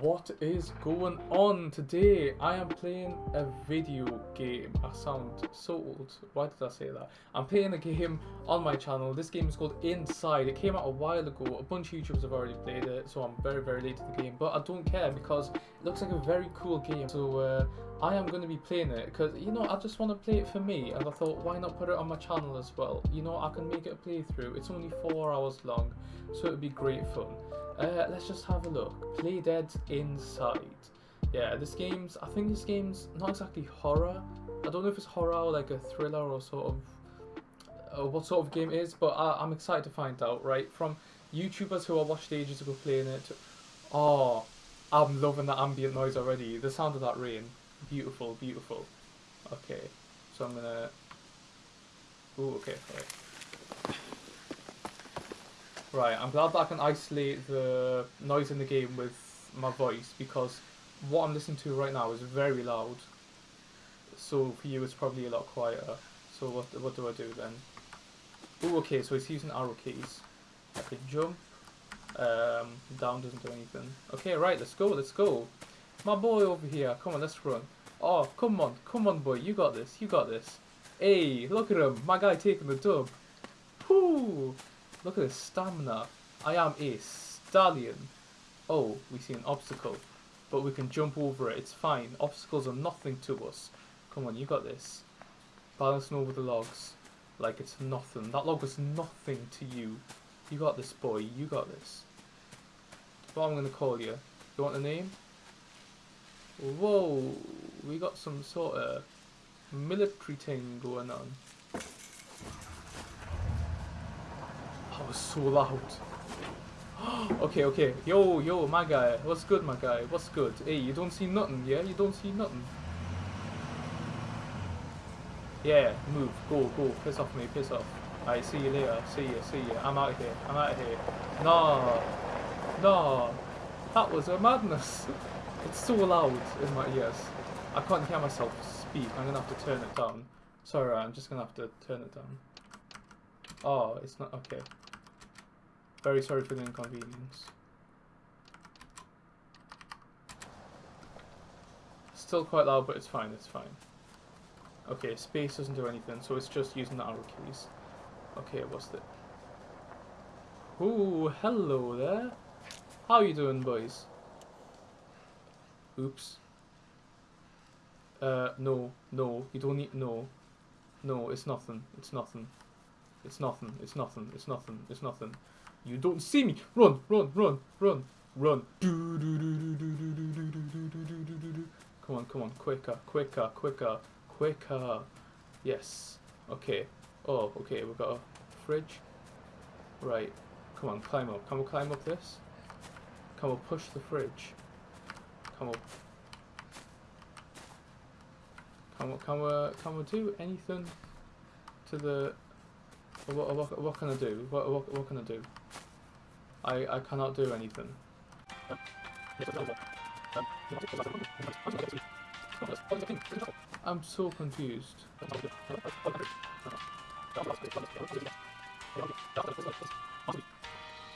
What is going on today? I am playing a video game. I sound so old. Why did I say that? I'm playing a game on my channel. This game is called Inside. It came out a while ago. A bunch of YouTubers have already played it, so I'm very, very late to the game. But I don't care because it looks like a very cool game. So uh, I am going to be playing it because, you know, I just want to play it for me. And I thought, why not put it on my channel as well? You know, I can make it a playthrough. It's only four hours long, so it would be great fun. Uh, let's just have a look. Playdead Inside. Yeah, this game's. I think this game's not exactly horror. I don't know if it's horror or like a thriller or sort of uh, what sort of game it is, but I, I'm excited to find out. Right from YouTubers who I watched ages ago playing it. To, oh, I'm loving that ambient noise already. The sound of that rain, beautiful, beautiful. Okay, so I'm gonna. Ooh, okay, right. Right, I'm glad that I can isolate the noise in the game with my voice because what I'm listening to right now is very loud. So for you it's probably a lot quieter. So what what do I do then? Oh, okay, so it's using arrow keys. I can jump. Um, down doesn't do anything. Okay, right, let's go, let's go. My boy over here, come on, let's run. Oh, come on, come on boy, you got this, you got this. Hey, look at him, my guy taking the dub. Whoo! Look at his stamina. I am a stallion. Oh, we see an obstacle. But we can jump over it. It's fine. Obstacles are nothing to us. Come on, you got this. Balancing over the logs. Like it's nothing. That log was nothing to you. You got this, boy. You got this. What I'm going to call you. You want a name? Whoa. We got some sort of military thing going on. That was so loud. okay, okay. Yo, yo, my guy. What's good, my guy? What's good? Hey, you don't see nothing, yeah? You don't see nothing. Yeah, move. Go, go. Piss off me, piss off. I see you later. See you, see you. I'm out of here. I'm out of here. No. No. That was a madness. It's so loud in my ears. I can't hear myself speak. I'm gonna have to turn it down. Sorry, I'm just gonna have to turn it down. Oh, it's not okay. Very sorry for the inconvenience. Still quite loud, but it's fine, it's fine. Okay, space doesn't do anything, so it's just using the arrow keys. Okay, what's it? Ooh, hello there. How you doing, boys? Oops. Uh, no, no, you don't need, no. No, it's nothing, it's nothing. It's nothing, it's nothing, it's nothing, it's nothing. You don't see me. Run, run, run, run, run. Come on, come on, quicker, quicker, quicker, quicker. Yes. Okay. Oh, okay, we've got a fridge. Right. Come on, climb up. Can we climb up this? Can we push the fridge? Can we... Can we, can we, can we do anything to the... What, what, what can I do? What, what, what can I do? I, I cannot do anything. I'm so confused.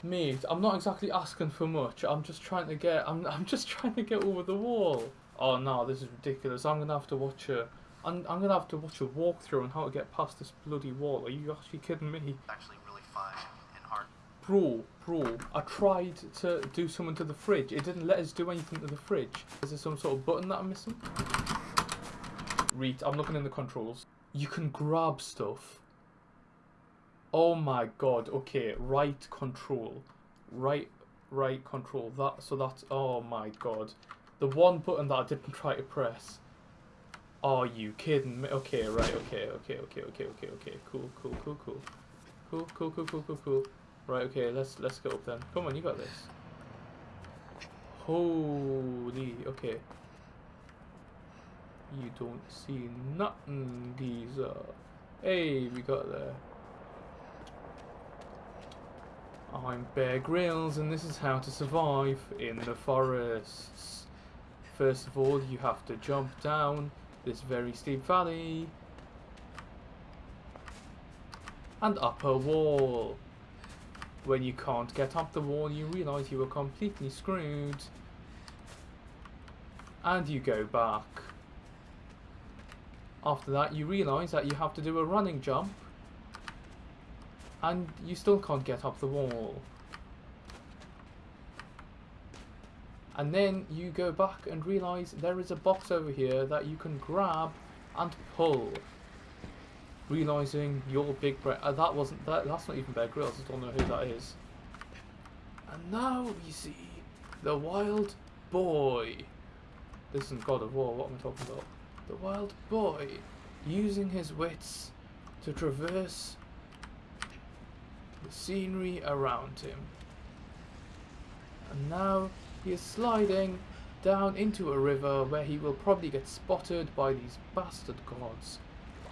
Mate, I'm not exactly asking for much. I'm just trying to get. I'm. I'm just trying to get over the wall. Oh no, this is ridiculous. I'm gonna have to watch a. I'm. I'm gonna have to watch a walkthrough on how to get past this bloody wall. Are you actually kidding me? Actually, really fun and hard. Bro, bro, I tried to do something to the fridge. It didn't let us do anything to the fridge. Is there some sort of button that I'm missing? Read. I'm looking in the controls. You can grab stuff. Oh my god, okay, right control. Right, right control. That, so that's, oh my god. The one button that I didn't try to press. Are you kidding me? Okay, right, okay, okay, okay, okay, okay, okay. Cool, cool, cool, cool. Cool, cool, cool, cool, cool, cool. Right, okay, let's let's go up then. Come on, you got this. Holy, okay. You don't see nothing, geezer. Hey, we got there. I'm Bear Grylls, and this is how to survive in the forests. First of all, you have to jump down this very steep valley and up a wall. When you can't get up the wall, you realise you were completely screwed. and you go back. After that, you realise that you have to do a running jump, and you still can't get up the wall. And then you go back and realise there is a box over here that you can grab and pull. Realising your big Bear uh, that wasn't that that's not even Bear Grylls, I don't know who that is. And now we see the wild boy. This isn't God of War, what am I talking about? The wild boy using his wits to traverse the scenery around him. And now he is sliding down into a river where he will probably get spotted by these bastard gods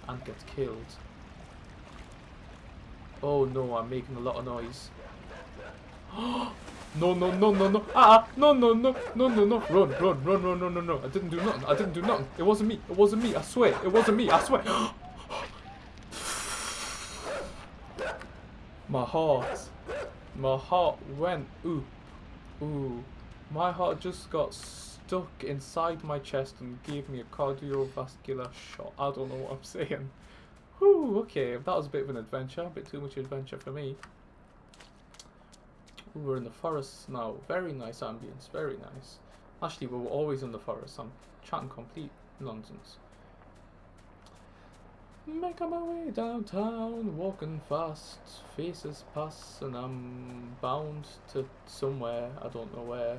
and get killed. Oh no, I'm making a lot of noise. no, no, no, no, no. Ah, no, no, no, no, no, no. Run, run, run, run, no, no, no. I didn't do nothing. I didn't do nothing. It wasn't me. It wasn't me. I swear. It wasn't me. I swear. My heart. My heart went ooh. Ooh. My heart just got stuck inside my chest and gave me a cardiovascular shot. I don't know what I'm saying. Whew, okay, that was a bit of an adventure. A bit too much adventure for me. Ooh, we're in the forest now. Very nice ambience. Very nice. Actually, we were always in the forest. I'm chatting complete nonsense. Making my way downtown, walking fast, faces pass, and I'm bound to somewhere, I don't know where.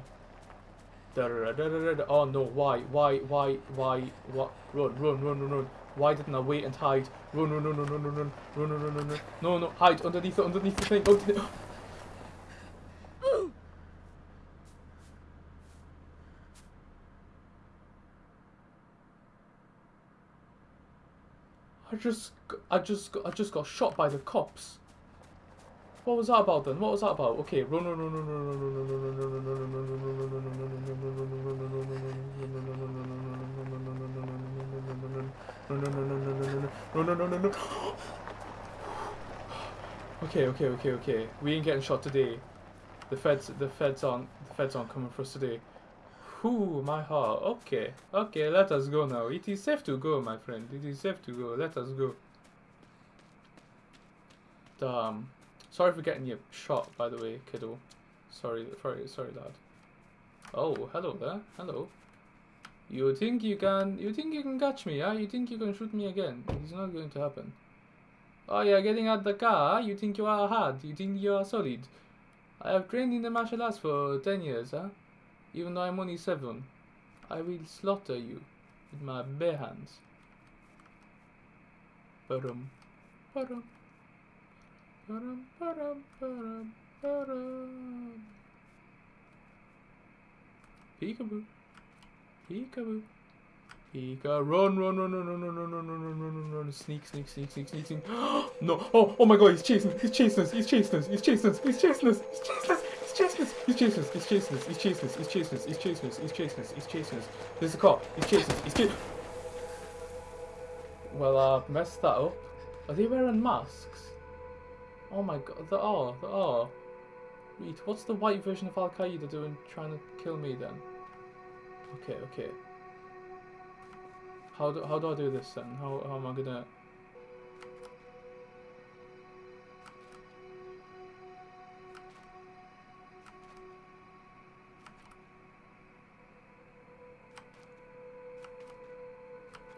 Da -da -da oh no, why, why, why, why, what, run, run, run, run, run. Why didn't I wait and hide? Run, run, run, run, run, run, run, run, run, run, run, run. No, no, hide underneath it, underneath the thing. Oh, I just, I just, I just got shot by the cops. What was that about then? What was that about? Okay, run, run, run, run, run, run, run, run, run, run, run, run, run, run, run, run, run, Okay, okay, okay, okay. We ain't getting shot today. The feds, the feds aren't, the feds aren't coming for us today. Ooh, my heart. Okay, okay, let us go now. It is safe to go, my friend. It is safe to go. Let us go. Damn. Sorry for getting you shot, by the way, kiddo. Sorry, sorry, sorry, lad. Oh, hello there. Hello. You think you can, you think you can catch me, huh? You think you can shoot me again? It's not going to happen. Oh, you're getting out the car, huh? You think you are hard? You think you are solid? I have trained in the martial arts for 10 years, huh? Even though I'm only seven, I will slaughter you with my bare hands. Ba-dum, ba-dum, ba-dum, ba-dum. Peekaboo, peekaboo. Pika, run, run, run, run, run, run, run, run, run, run, run, run, sneak, sneak, sneak, sneak, sneak, sneak. no! Oh, oh my God! He's chasing, he's chasing us, he's chasing us, he's chasing us, he's chasing us. He's chasing us! He's chasing us! He's chasing us! He's chasing us! He's chasing us! He's chasing us! He's chasing us! He's chasing us! There's a car! He's chasing us! He's chasing Well, I messed that up. Are they wearing masks? Oh my god, they are, they are. Wait, what's the white version of Al Qaeda doing trying to kill me then? Okay, okay. How do, how do I do this then? How, how am I gonna...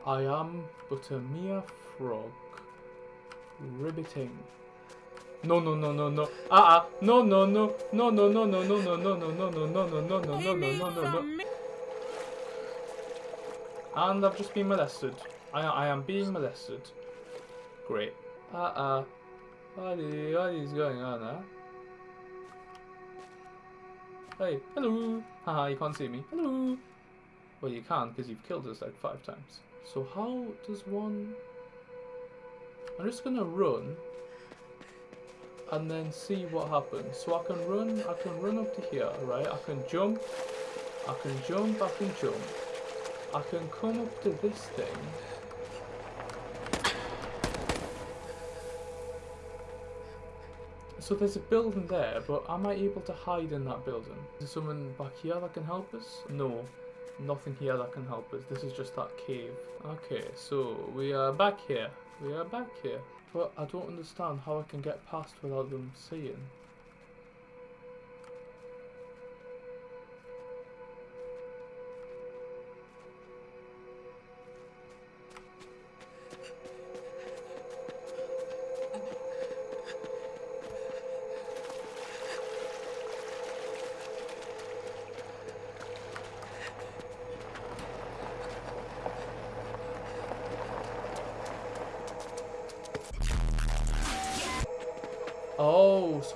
I am but a mere frog. Riveting. No no no no no. Ah ah. No no no. No no no no no no no no no no no no no no no no no no. And I've just been molested. I I am being molested. Great. Ah ah. What is what is going on, huh? Hey, hello. Haha, you can't see me. Hello. Well, you can because you've killed us like five times. So how does one... I'm just gonna run and then see what happens. So I can run, I can run up to here, right? I can jump, I can jump, I can jump. I can come up to this thing. So there's a building there, but am I able to hide in that building? Is there someone back here that can help us? No. Nothing here that can help us. This is just that cave. Okay, so we are back here. We are back here. But I don't understand how I can get past without them seeing.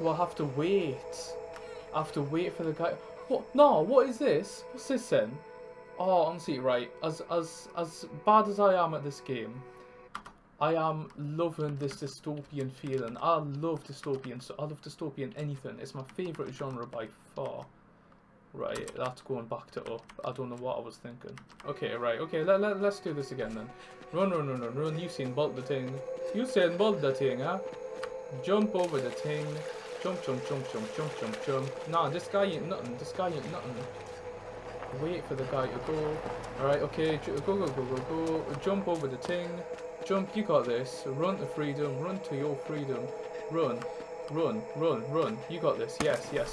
Oh, so I have to wait. I have to wait for the guy. What? No, what is this? What's this then? Oh, honestly, right. As as as bad as I am at this game, I am loving this dystopian feeling. I love dystopian. So I love dystopian anything. It's my favourite genre by far. Right, that's going back to up. I don't know what I was thinking. Okay, right. Okay, let, let, let's do this again then. Run, run, run, run, run. You seen bolt the thing. You seen bolt the thing, huh? Jump over the thing. Jump, jump, jump, jump, jump, jump, jump. Nah, this guy ain't nothing. This guy ain't nothing. Wait for the guy to go. Alright, okay. Go, go, go, go, go. Jump over the thing. Jump, you got this. Run to freedom. Run to your freedom. Run. Run, run, run. You got this. Yes, yes.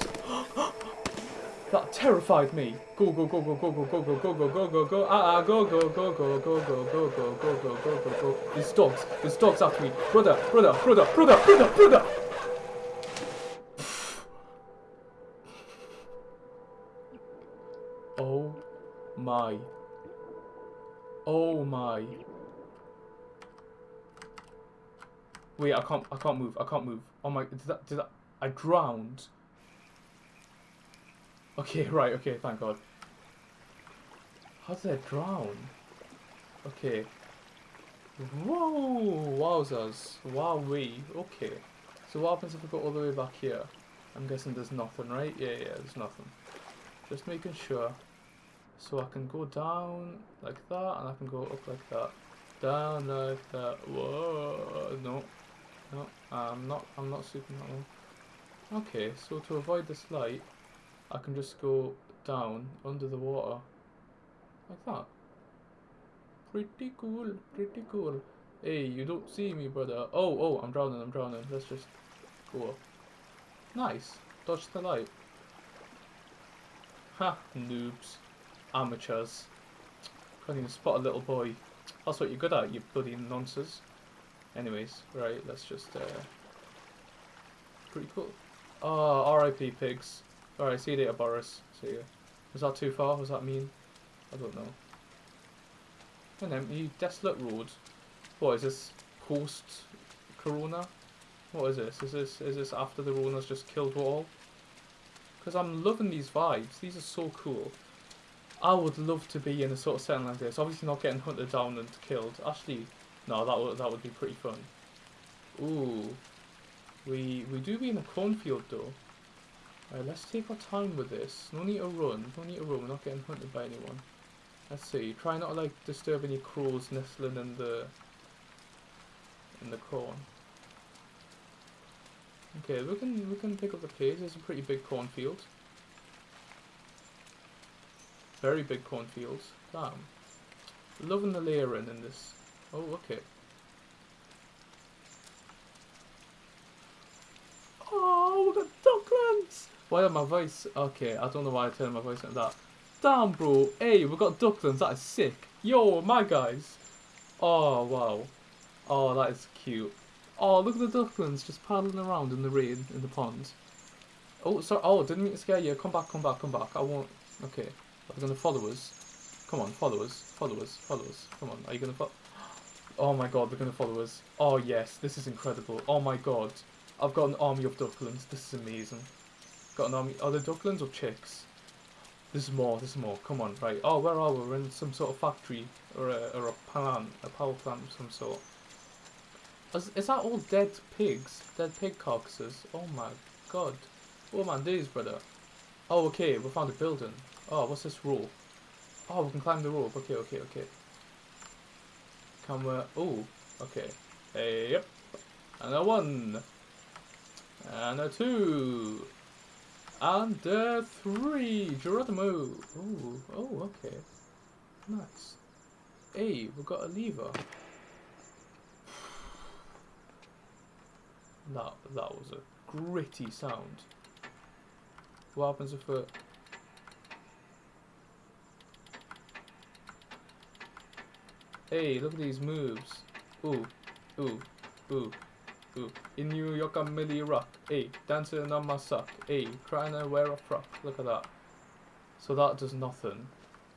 That terrified me. Go, go, go, go, go, go, go, go, go, go, go, go, go, ah, ah, go, go, go, go, go, go, go, go, go, go, go, go, go. There's dogs. There's dogs after me. Brother, brother, brother, brother, brother, brother. My. Oh my. Wait, I can't, I can't move, I can't move. Oh my, did that, did that, I drowned. Okay, right, okay, thank god. How did I drown? Okay. Whoa! Wowzers. Wowee. Okay. So what happens if we go all the way back here? I'm guessing there's nothing, right? Yeah, yeah, there's nothing. Just making sure. So I can go down like that, and I can go up like that. Down like that. Whoa! No. No, I'm not, I'm not super that one. Okay, so to avoid this light, I can just go down under the water like that. Pretty cool, pretty cool. Hey, you don't see me, brother. Oh, oh, I'm drowning, I'm drowning. Let's just go up. Nice. Dodge the light. Ha, noobs. Amateurs. Can't even spot a little boy. That's what you're good at, you bloody nonsense. Anyways, right, let's just, uh... Pretty cool. Oh, R.I.P. pigs. Alright, see you later, Boris. See you. Was that too far? Was that mean? I don't know. And then, you desolate road. What is this? Post Corona? What is this? Is this is this after the Rona's just killed all? Because I'm loving these vibes. These are so cool. I would love to be in a sort of setting like this. Obviously not getting hunted down and killed. Actually, no, that would that would be pretty fun. Ooh, we we do be in a cornfield though. Alright, let's take our time with this. No need to run. No need to run. We're not getting hunted by anyone. Let's see. Try not to like disturb any crows nestling in the in the corn. Okay, we can we can pick up the pace. It's a pretty big cornfield. Very big cornfields. Damn. Loving the layering in this. Oh, okay. Oh, we got ducklands! Why are my voice? Okay, I don't know why I turned my voice like that. Damn, bro. Hey, we got ducklands. That is sick. Yo, my guys. Oh, wow. Oh, that is cute. Oh, look at the ducklings just paddling around in the rain in the pond. Oh, sorry. Oh, didn't mean to scare you. Come back, come back, come back. I won't. Okay. Are they to follow us? Come on, follow us. Follow us. Follow us. Come on. Are you to follow? Oh my god, they're to follow us. Oh, yes. This is incredible. Oh my god. I've got an army of ducklings. This is amazing. Got an army. Are they ducklings or chicks? There's more, there's more. Come on, right. Oh, where are we? We're in some sort of factory or a, or a plant, a power plant of some sort. Is, is that all dead pigs? Dead pig carcasses? Oh my god. Oh man, these, brother. Oh, okay, we found a building. Oh, what's this rope? Oh, we can climb the rope. Okay, okay, okay. Can we... Oh, okay. Hey, yep. And a one. And a two. And a three, Geronimo. Oh, oh, okay. Nice. Hey, we got a lever. That that was a gritty sound. What happens if it? Hey, look at these moves. Ooh, ooh, ooh, ooh. In New York, I'm Milly Rock. Hey, dancing on my sock. Hey, trying to wear a frock. Look at that. So that does nothing.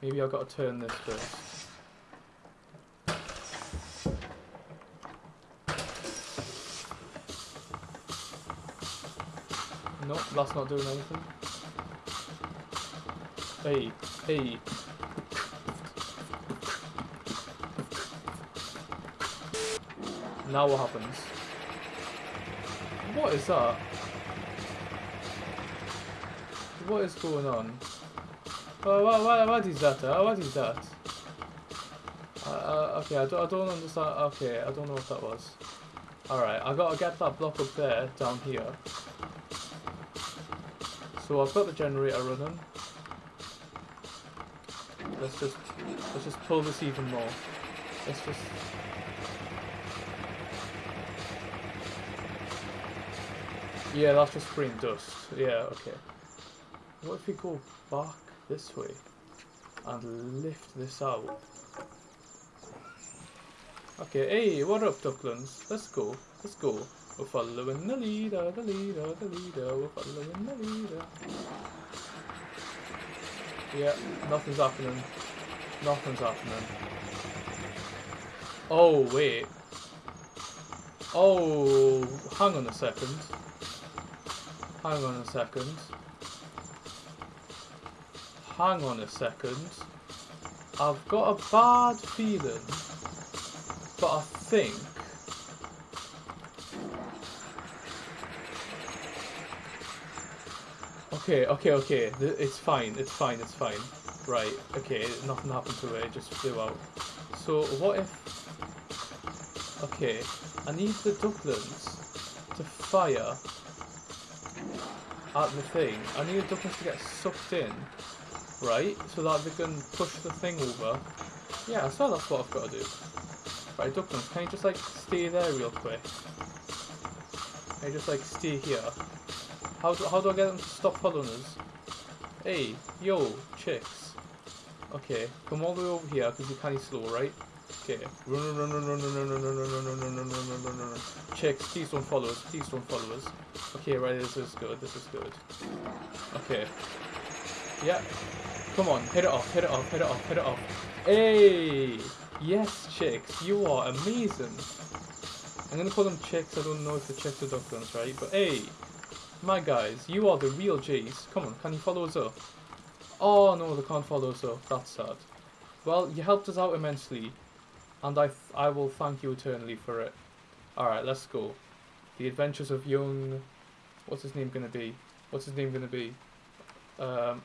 Maybe I've got to turn this first. Nope, that's not doing anything. Hey, hey. Now what happens? What is that? What is going on? Uh, what, what, what is that? Uh, what is that? Uh, uh, okay, I don't, I don't understand. Okay, I don't know what that was. Alright, I gotta get that block up there, down here. So I've got the generator running. Let's just, let's just pull this even more. Let's just... Yeah, that's just green dust. Yeah, okay. What if we go back this way and lift this out? Okay, hey, what up, ducklings? Let's go, let's go. We're following the leader, the leader, the leader. We're following the leader. Yeah, nothing's happening. Nothing's happening. Oh, wait. Oh, hang on a second. Hang on a second. Hang on a second. I've got a bad feeling, but I think Okay, okay, okay. It's fine. It's fine. It's fine. Right. Okay. Nothing happened to it. It just flew out. So what if? Okay. I need the ducklings to fire at the thing. I need the ducklings to get sucked in, right? So that they can push the thing over. Yeah. So that's what I've got to do. Right, ducklings. Can you just like stay there real quick? Can you just like stay here? How do, how do I get them to stop following us? Hey, yo, chicks. Okay, come all the way over here because you're kind of slow, right? Okay, run, run, run, run, run, run, run, run, run, run, run, run, run, run, run, run, run. Chicks, please don't follow us. Please don't follow us. Okay, right, this is good. This is good. Okay. Yeah. Come on, hit it off, hit it off, hit it off, hit it off. Hey! Yes, chicks, you are amazing. I'm gonna call them chicks. I don't know if the chicks are ducklings, right? But hey, my guys, you are the real G's. Come on, can you follow us up? Oh no, they can't follow us up. That's sad. Well, you helped us out immensely, and I I will thank you eternally for it. Alright, let's go. The Adventures of Young... What's his name gonna be? What's his name gonna be? Um...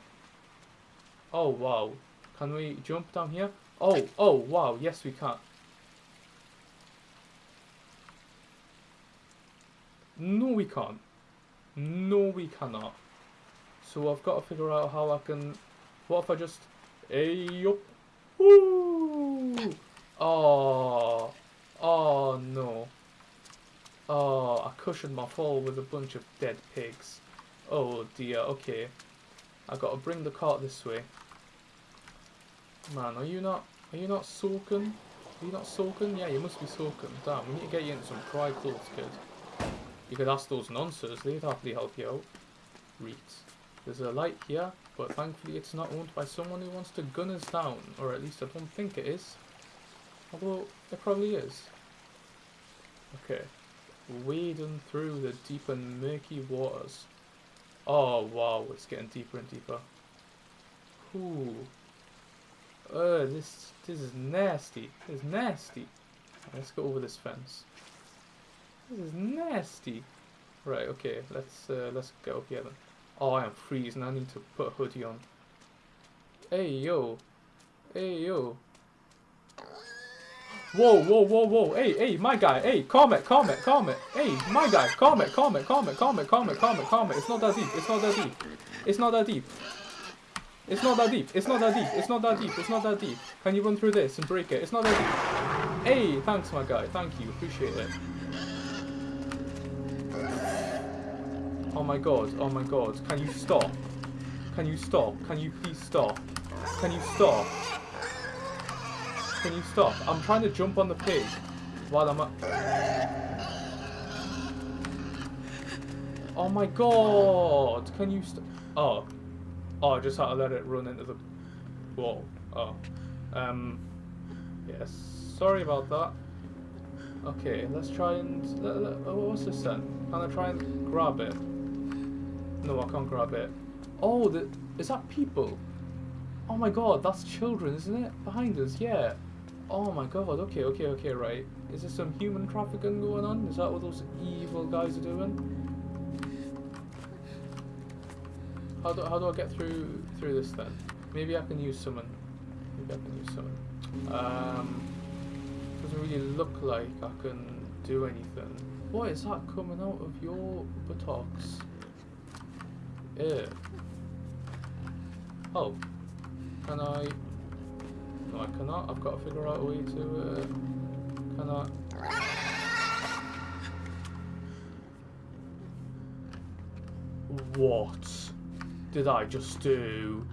Oh, wow. Can we jump down here? Oh, oh, wow, yes we can. No, we can't. No, we cannot. So I've got to figure out how I can... What if I just... Eh, hey, up. Woo! Oh. Oh, no. Oh, I cushioned my fall with a bunch of dead pigs. Oh, dear. Okay. i got to bring the cart this way. Man, are you not... Are you not soaking? Are you not soaking? Yeah, you must be soaking. Damn, we need to get you into some dry clothes, kid. You could ask those nonsense, they'd happily help you out. Reeds. There's a light here, but thankfully it's not owned by someone who wants to gun us down. Or at least I don't think it is. Although, it probably is. Okay. Wading through the deep and murky waters. Oh, wow, it's getting deeper and deeper. Ooh. Uh, this, this is nasty. This is nasty. Let's go over this fence. This is nasty. Right, okay, let's uh, let's go here then. Oh, I am freezing. I need to put a hoodie on. Hey, yo. Hey, yo. Whoa, whoa, whoa, whoa. Hey, hey, my guy. Hey, comment, comment, comment. Hey, my guy, it, calm it, calm it, calm it. It's not that deep. It's not that deep. It's not that deep. It's not that deep. It's not that deep. It's not that deep. It's not that deep. Can you run through this and break it? It's not that deep. Hey, thanks, my guy. Thank you. Appreciate it. Oh my god. Oh my god. Can you stop? Can you stop? Can you please stop? Can you stop? Can you stop? I'm trying to jump on the pig while I'm. Oh my god! Can you stop? Oh. Oh, I just had to let it run into the wall. Oh. Um. Yes. Sorry about that. Okay, let's try and. Oh, what's this then? Can I try and grab it? No, I can't grab it. Oh, the, is that people? Oh my god, that's children, isn't it? Behind us, yeah. Oh my god, okay, okay, okay, right. Is there some human trafficking going on? Is that what those evil guys are doing? How do, how do I get through through this then? Maybe I can use summon. Maybe I can use summon. Um, doesn't really look like I can do anything. What is that coming out of your buttocks? Ew. Oh. Can I... No, I cannot. I've got to figure out a way to... Uh, can I... What did I just do?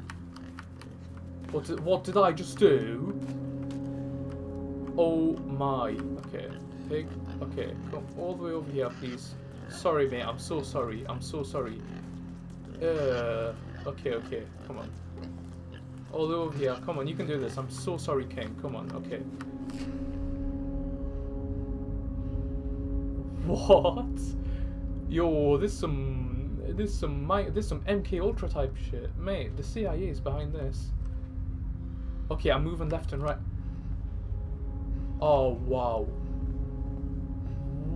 What did, what did I just do? Oh my. Okay. Pig. Okay. Come all the way over here, please. Sorry, mate. I'm so sorry. I'm so sorry. Uh, okay, okay. Come on. All over here. Come on, you can do this. I'm so sorry, King. Come on. Okay. What? Yo, this some this some mi- this some MK Ultra type shit, mate. The CIA is behind this. Okay, I'm moving left and right. Oh wow.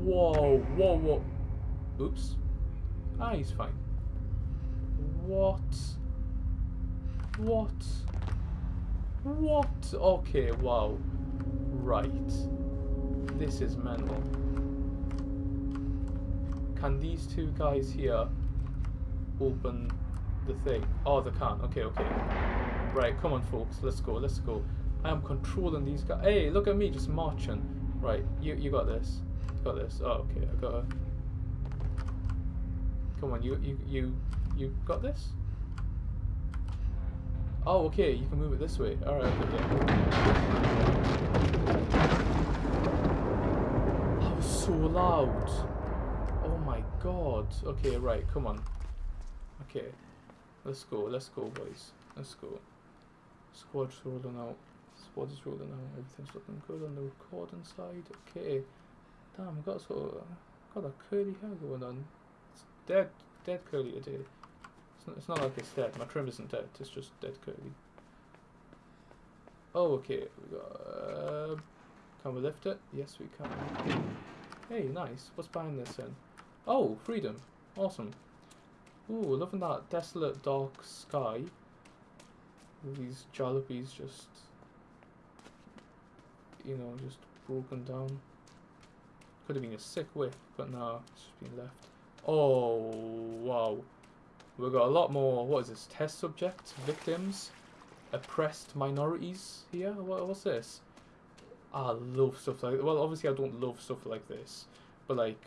Whoa, whoa, whoa. Oops. Ah, he's fine. What? What? What? Okay, wow. Right. This is mental. Can these two guys here open the thing? Oh, they can't. Okay, okay. Right, come on, folks. Let's go. Let's go. I am controlling these guys. Hey, look at me just marching. Right, you you got this. Got this. Oh, okay. I got it. Come on, you you you you got this. Oh, okay. You can move it this way. All right. Okay. That was so loud. Oh my god. Okay, right. Come on. Okay. Let's go. Let's go, boys. Let's go. Squad's rolling out. Squad is rolling out. Everything's looking good on the recording side. Okay. Damn, got sort of got that curly hair going on. It's dead, dead curly today. It's not, it's not like it's dead. My trim isn't dead. It's just dead curly. Oh, okay. We got. Uh, can we lift it? Yes, we can. Hey, nice. What's behind this then? Oh, freedom. Awesome. Ooh, loving that desolate dark sky. These jalopies just, you know, just broken down. Could have been a sick whip, but no, it's just been left. Oh, wow. We've got a lot more, what is this, test subjects, victims, oppressed minorities here? What, what's this? I love stuff like, well, obviously I don't love stuff like this, but like,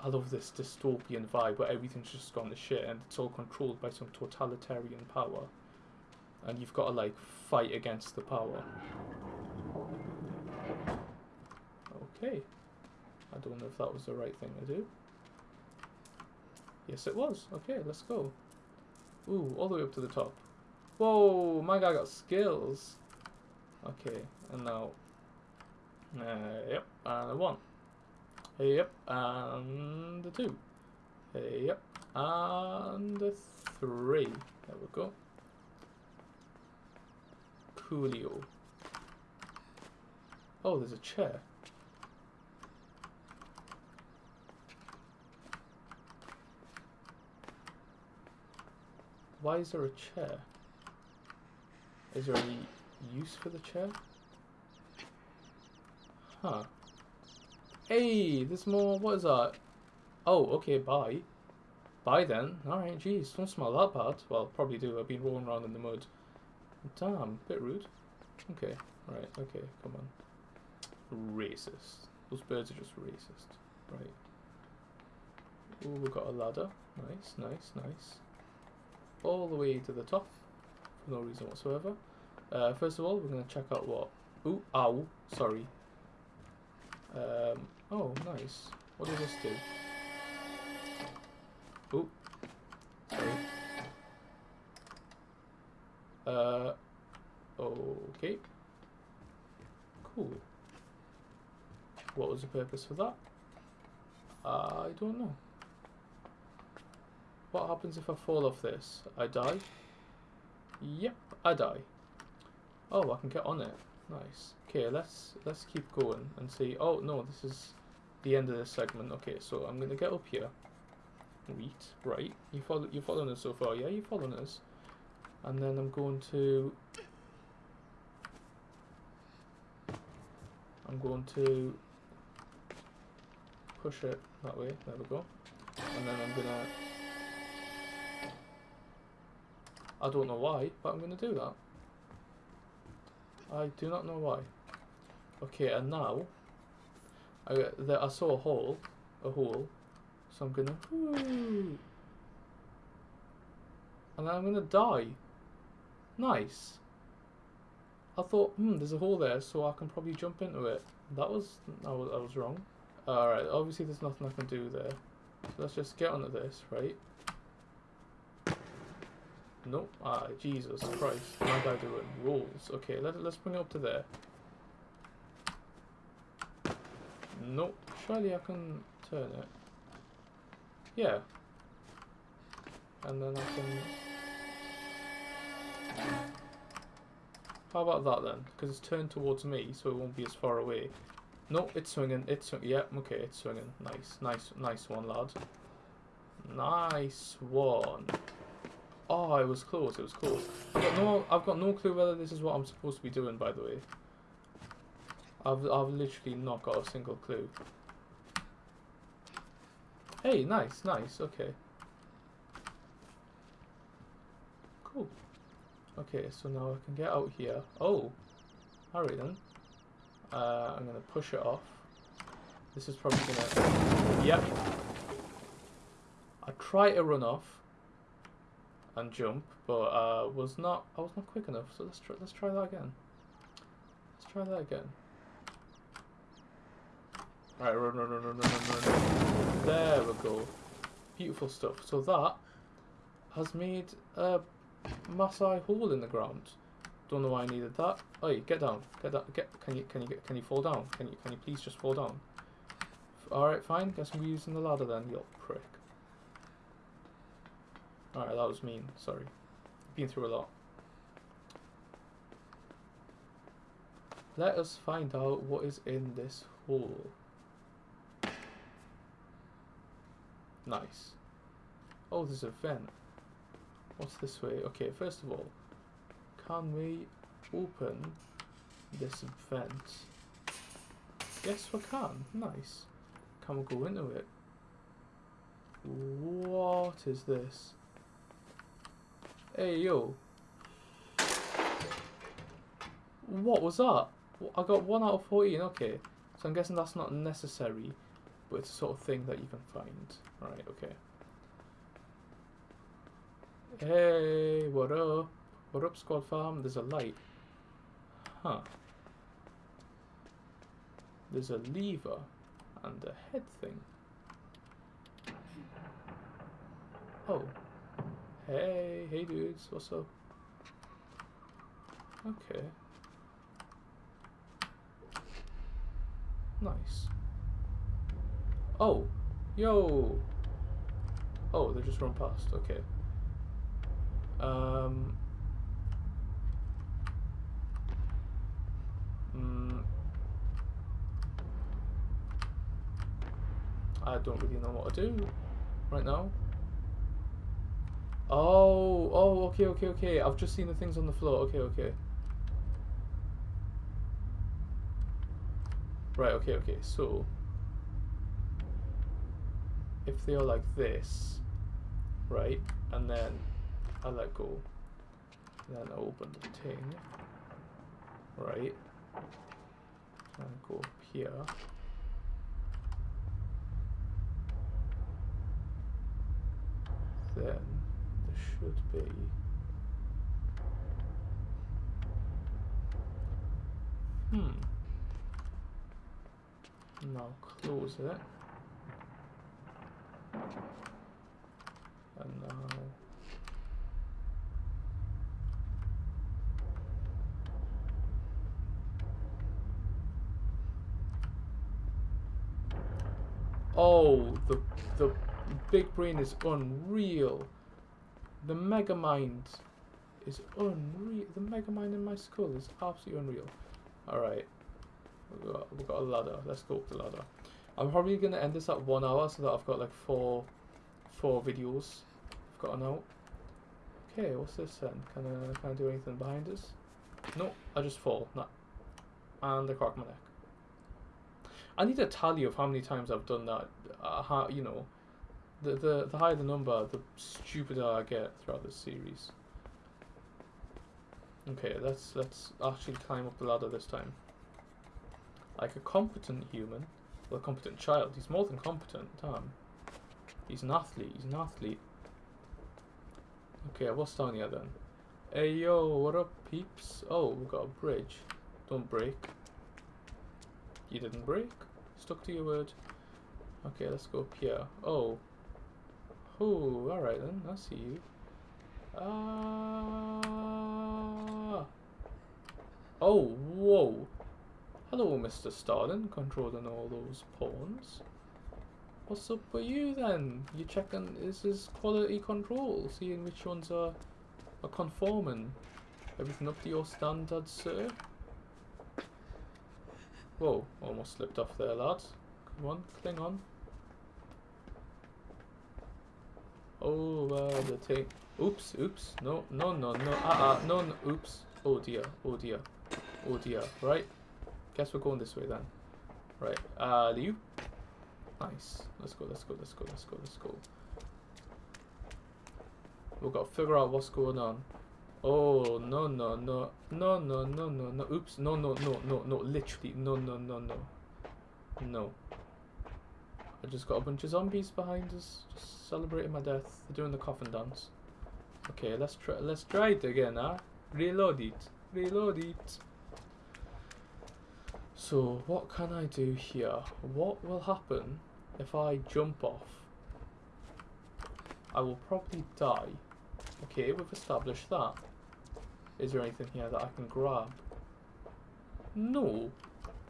I love this dystopian vibe where everything's just gone to shit and it's all controlled by some totalitarian power. And you've got to like fight against the power. Okay. I don't know if that was the right thing to do. Yes, it was. Okay, let's go. Ooh, all the way up to the top. Whoa, my guy got skills. Okay, and now. Uh, yep, and a one. Yep, and a two. Yep, and a three. There we go. Coolio. Oh, there's a chair. Why is there a chair? Is there any use for the chair? Huh. Hey, there's more. What is that? Oh, okay, bye. Bye then. Alright, jeez, don't smell that bad. Well, probably do. I've been rolling around in the mud. Damn, bit rude. Okay, right, okay, come on. Racist. Those birds are just racist. Right. Ooh, we've got a ladder. Nice, nice, nice. All the way to the top. For no reason whatsoever. Uh, first of all, we're going to check out what... Ooh, ow, sorry. Um, oh, nice. What does this do? Ooh. Sorry. Uh, okay. Cool. What was the purpose for that? I don't know. What happens if I fall off this? I die? Yep, I die. Oh, I can get on it. Nice. Okay, let's let's keep going and see. Oh no, this is the end of this segment. Okay, so I'm gonna get up here. Wheat, right? You follow you following us so far? Yeah, you following us. And then I'm going to. I'm going to push it that way. There we go. And then I'm gonna. I don't know why, but I'm gonna do that. I do not know why. Okay, and now I I saw a hole, a hole, so I'm gonna, and then I'm gonna die. Nice. I thought, hmm, there's a hole there, so I can probably jump into it. That was, I was, I was wrong. Alright, obviously there's nothing I can do there. So let's just get onto this, right? Nope. Ah, Jesus Christ. My guy doing rolls. Okay, let, let's bring it up to there. Nope. Surely I can turn it. Yeah. And then I can... How about that then? Because it's turned towards me, so it won't be as far away. No, it's swinging. It's swinging. Yeah, okay, it's swinging. Nice, nice, nice one, lad. Nice one. Oh, it was close. It was close. I've got no. I've got no clue whether this is what I'm supposed to be doing. By the way, I've I've literally not got a single clue. Hey, nice, nice. Okay. Cool. Okay, so now I can get out here. Oh, alright then. Uh, I'm gonna push it off. This is probably gonna. Yep. I try to run off and jump, but uh, was not. I was not quick enough. So let's try. Let's try that again. Let's try that again. Right, run, run, run, run, run, run, run. There we go. Beautiful stuff. So that has made a Maasai hole in the ground. Don't know why I needed that. Oh, get down. Get down. Get. Can you? Can you get? Can you fall down? Can you? Can you please just fall down? All right, fine. Guess I'm using the ladder then. You prick. Alright, that was mean. Sorry. Been through a lot. Let us find out what is in this hole. Nice. Oh, there's a vent. What's this way? Okay, first of all, can we open this vent? Yes, we can. Nice. Can we go into it? What is this? Hey, yo. What was that? I got 1 out of 14, okay. So I'm guessing that's not necessary, but it's a sort of thing that you can find. Right, okay. Hey, what up? What up, squad farm? There's a light. Huh. There's a lever and a head thing. Oh, Hey, hey dudes, what's up? Okay. Nice. Oh, yo. Oh, they just run past. Okay. Um. Mm, I don't really know what to do right now. Oh, oh, okay, okay, okay. I've just seen the things on the floor. Okay, okay. Right, okay, okay, so if they are like this, right, and then I let go, then I open the thing, right, and go up here. Then should be Hmm. Now close it. And now Oh, the the big brain is unreal. The mega mind is unreal. The mega mind in my skull is absolutely unreal. Alright. We've got, we've got a ladder. Let's go up the ladder. I'm probably going to end this at one hour so that I've got like four four videos I've got an out. Okay, what's this then? Can I, can I do anything behind us? No, I just fall. Nah. And I crack my neck. I need a tally of how many times I've done that. Uh, how, you know, the, the, the higher the number, the stupider I get throughout this series. Okay, let's let's actually climb up the ladder this time. Like a competent human, well, a competent child. He's more than competent. Damn. He's an athlete. He's an athlete. Okay, what's down here then? Hey yo, what up, peeps? Oh, we've got a bridge. Don't break. You didn't break. Stuck to your word. Okay, let's go up here. Oh. Oh, alright then. I see you. Ah. Oh, whoa. Hello, Mr. Stalin, controlling all those pawns. What's up with you then? You checking, is this quality control? Seeing which ones are, are conforming? Everything up to your standards, sir? Whoa, almost slipped off there, lads. Come on, cling on. Oh, uh, the thing. Oops, oops. No, no, no, no. Uh, uh, no, no. Oops. Oh dear, oh dear, oh dear. Right. Guess we're going this way then. Right. Uh, you. Nice. Let's go, let's go, let's go, let's go, let's go. We've got to figure out what's going on. Oh, no, no, no. No, no, no, no, no. Oops. No, no, no, no, no. Literally. No, no, no, no. No. I just got a bunch of zombies behind us, just celebrating my death. They're doing the coffin dance. Okay, let's try. Let's try it again, huh? Reload it. Reload it. So, what can I do here? What will happen if I jump off? I will probably die. Okay, we've established that. Is there anything here that I can grab? No.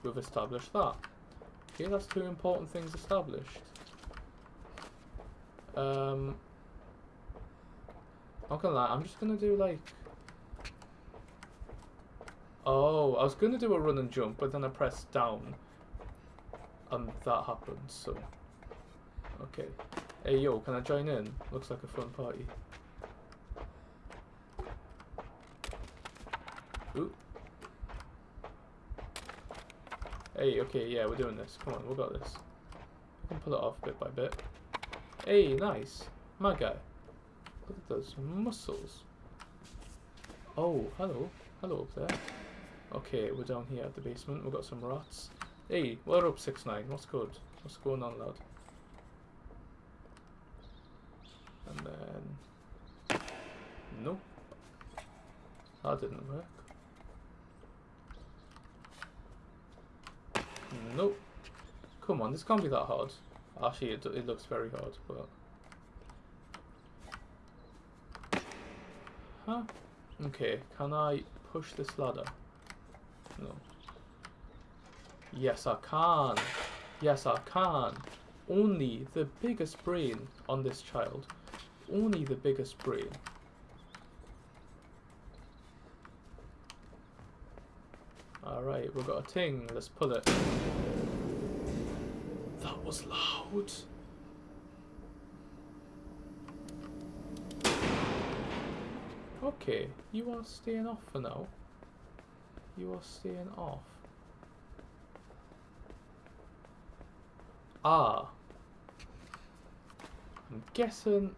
We've established that. Okay, that's two important things established. Um, not gonna lie, I'm just gonna do like... Oh, I was gonna do a run and jump, but then I pressed down. And that happened, so... Okay. Hey yo, can I join in? Looks like a fun party. Ooh. Hey, okay, yeah, we're doing this. Come on, we got this. We can pull it off bit by bit. Hey, nice. My guy. Look at those muscles. Oh, hello. Hello up there. Okay, we're down here at the basement. We've got some rats. Hey, we're up 6 9 What's good? What's going on, lad? And then... Nope. That didn't work. Nope. Come on, this can't be that hard. Actually, it, it looks very hard, but... Huh? Okay, can I push this ladder? No. Yes, I can. Yes, I can. Only the biggest brain on this child. Only the biggest brain. Alright, we've got a ting. Let's pull it. That was loud. Okay, you are staying off for now. You are staying off. Ah. I'm guessing.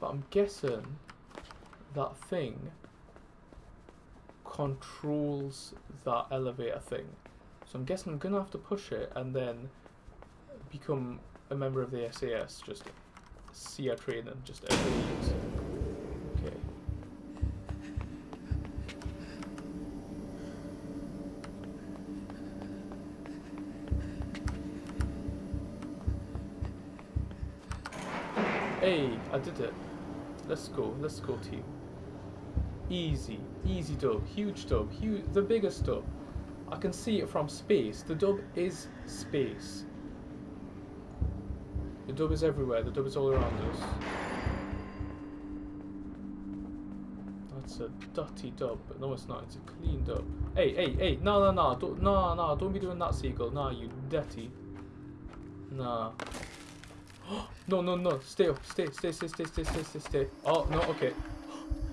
But I'm guessing that thing controls that elevator thing. So I'm guessing I'm gonna have to push it and then become a member of the SAS. Just see a train and just everything. Okay. Hey, I did it. Let's go, let's go team. Easy, easy dub, huge dub, huge, the biggest dub. I can see it from space. The dub is space. The dub is everywhere, the dub is all around us. That's a dirty dub, but no it's not, it's a clean dub. Hey, hey, hey, no, no, no, don't, no, no, don't be doing that, Seagull. Nah, you dirty. Nah. no, no, no, no. Stay. Stay, stay, stay, stay, stay, stay, stay, stay. Oh, no, okay.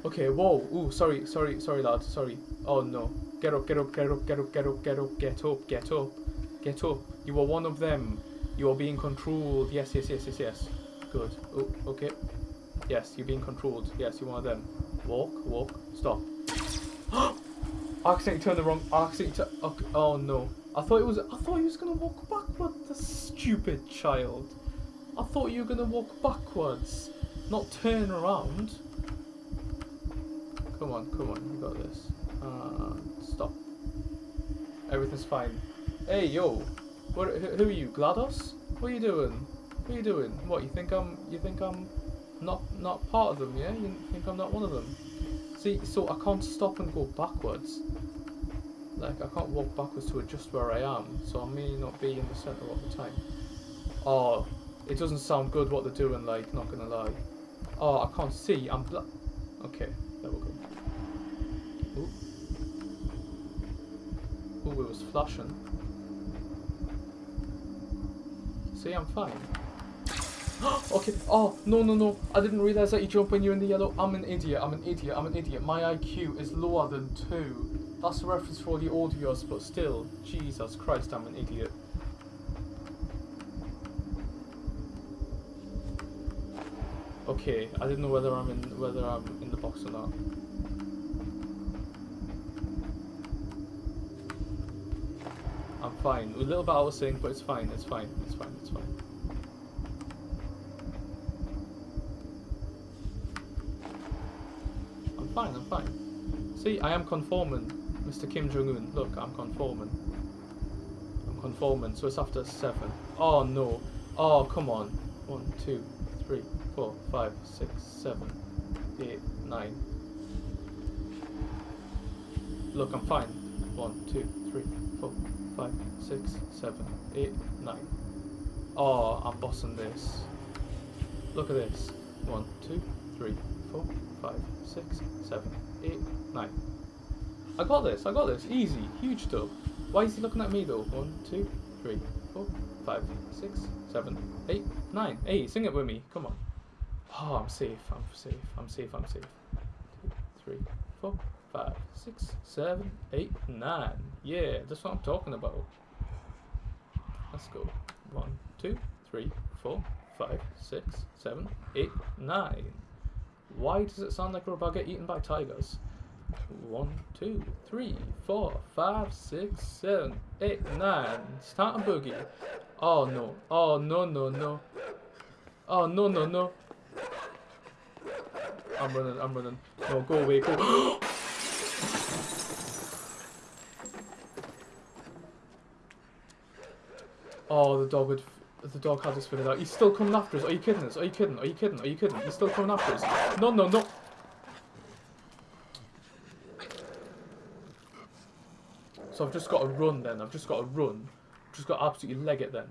Okay, whoa. Ooh, sorry, sorry, sorry, lad. Sorry. Oh, no. Get up, get up, get up, get up, get up, get up, get up, get up. Get up. You are one of them. You are being controlled. Yes, yes, yes, yes, yes. Good. Oh, okay. Yes, you're being controlled. Yes, you're one of them. Walk, walk, stop. I accidentally turned the wrong. I accidentally. Okay. Oh no! I thought it was. I thought he was gonna walk back. What the stupid child! I thought you were gonna walk backwards, not turn around. Come on, come on, you got this. Uh, stop. Everything's fine. Hey, yo, what? Who, are you, Glados? What are you doing? What are you doing? What you think I'm? You think I'm not not part of them? Yeah, you think I'm not one of them? See, so I can't stop and go backwards. Like I can't walk backwards to adjust where I am, so I may not be in the center all the time. Oh, it doesn't sound good what they're doing. Like, not gonna lie. Oh, I can't see. I'm bla- Okay, there we go. Ooh. Ooh, it was flashing. See, I'm fine. okay. Oh, no, no, no. I didn't realize that you jump when you're in the yellow. I'm an idiot. I'm an idiot. I'm an idiot. My IQ is lower than 2. That's a reference for the audios, but still. Jesus Christ, I'm an idiot. Okay, I didn't know whether I'm in whether I'm in the box or not. I'm fine. A little bit out of sync, but it's fine. It's fine. It's fine. It's fine. I'm fine. I'm fine. See, I am conforming, Mr. Kim Jong Un. Look, I'm conforming. I'm conforming. So it's after seven. Oh no. Oh come on. One, two, three, four, five, six, seven, eight, nine. Look, I'm fine. One, two, three, four, five, six, seven, eight, nine. Oh, I'm bossing this. Look at this. One, two, three, four, five, six, seven, eight, nine. I got this, I got this. Easy. Huge dub. Why is he looking at me though? One, two, three, four, five, six, seven, eight, nine. Hey, sing it with me. Come on. Oh, I'm safe. I'm safe. I'm safe. I'm safe. Two, three, four, five, six, seven, eight, nine. Yeah, that's what I'm talking about. Let's go. One, two, three, four, five, six, seven, eight, nine. Why does it sound like we're about to get eaten by tigers? One, two, three, four, five, six, seven, eight, nine. Start a boogie. Oh no. Oh no no no. Oh no no no. I'm running, I'm running. No, go away, go. oh, the dog would. The dog had us figured out. He's still coming after us. Are you kidding us? Are you kidding? Are you kidding? Are you kidding? He's still coming after us. No, no, no. So I've just got to run then. I've just got to run. Just got to absolutely leg it then.